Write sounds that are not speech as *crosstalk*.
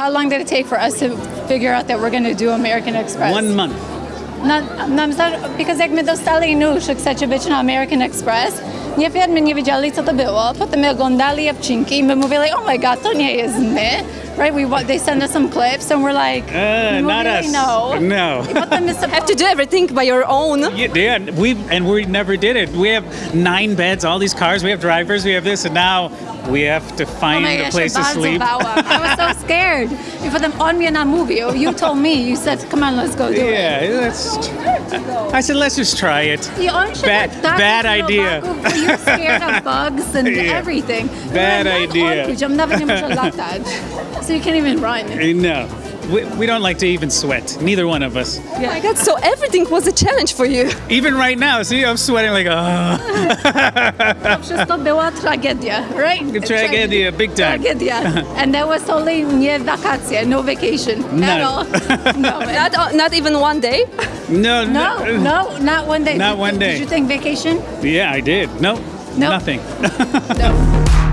How long did it take for us to figure out that we're going to do American Express? One month. Nam za, because jak my dostali nóż, chcecie być na American Express, nie firmy nie wiedzieli, co to było. Potem my oglądali odcinki i my mówili, oh my god, to nie jest my. Right? We, they send us some clips and we're like, Uh, we not really us. *laughs* No. No. I potem my Have to do everything by your own. Yeah, yeah, we and we never did it. We have nine beds, all these cars. We have drivers. We have this, and now we have to Oh find my a gosh, place to sleep. I was so *laughs* scared. I potem on mnie namówił. You told me, you said, come on, let's go do it. Yeah, let's. I said, let's just try it. I on Bad- bad idea. You're *laughs* scared of bugs and Yeah. everything. Bad You're like, idea. "Odkuć, on nawet nie może latać. So you can't even run. No, we, we don't like to even sweat. Neither one of us. Oh my god, so everything was a challenge for you. *laughs* Even right now, see, I'm sweating like, oh, wszystko była tragedia, right? Tragedia, big time. Tragedia. *laughs* And that was only nie wakacje, no vacation at all. *laughs* No, Not, uh, not even one day. no, no, no, not one day. Not one day. Did you think vacation? Yeah, I did. No, No. nothing. No.